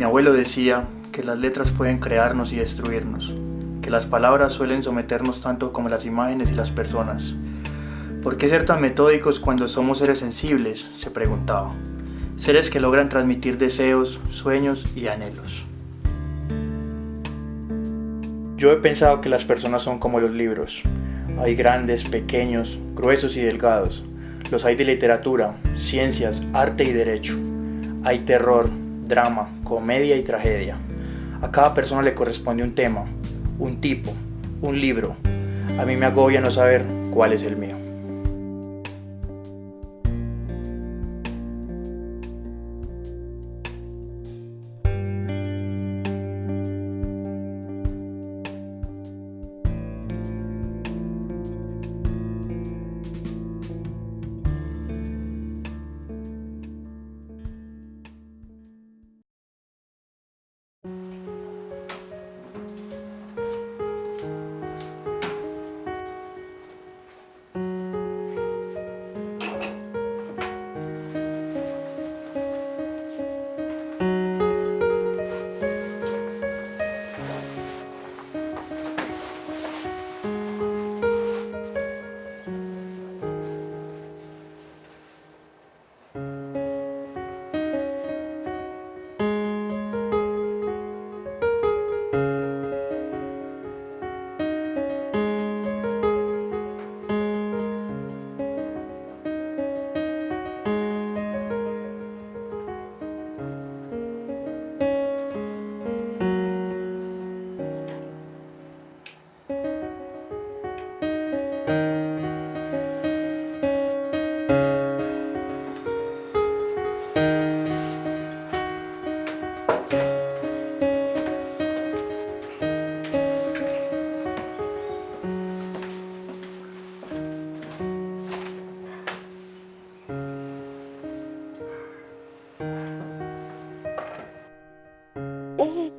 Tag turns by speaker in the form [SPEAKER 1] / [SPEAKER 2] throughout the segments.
[SPEAKER 1] Mi abuelo decía que las letras pueden crearnos y destruirnos, que las palabras suelen someternos tanto como las imágenes y las personas. ¿Por qué ser tan metódicos cuando somos seres sensibles? se preguntaba. Seres que logran transmitir deseos, sueños y anhelos. Yo he pensado que las personas son como los libros. Hay grandes, pequeños, gruesos y delgados. Los hay de literatura, ciencias, arte y derecho. Hay terror, drama, comedia y tragedia. A cada persona le corresponde un tema, un tipo, un libro. A mí me agobia no saber cuál es el mío.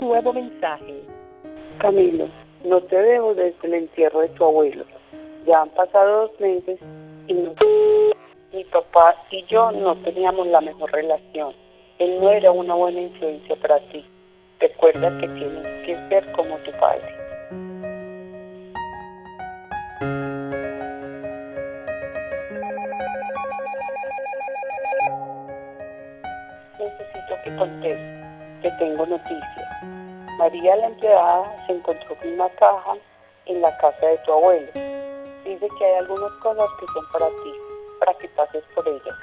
[SPEAKER 2] Nuevo mensaje. Camilo, no te veo desde el entierro de tu abuelo. Ya han pasado dos meses y no... mi papá y yo no teníamos la mejor relación. Él no era una buena influencia para ti. Recuerda que tienes que ser como tu padre. Necesito que contestes. Te tengo noticias. María la empleada se encontró con una caja en la casa de tu abuelo. Dice que hay algunas cosas que son para ti, para que pases por ellas.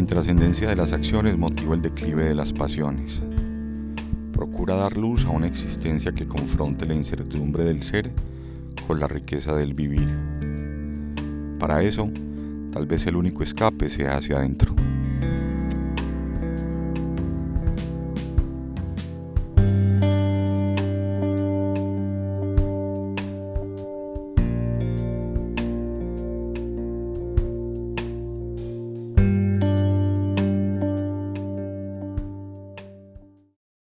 [SPEAKER 3] La intrascendencia de las acciones motiva el declive de las pasiones. Procura dar luz a una existencia que confronte la incertidumbre del ser con la riqueza del vivir. Para eso, tal vez el único escape sea hacia adentro.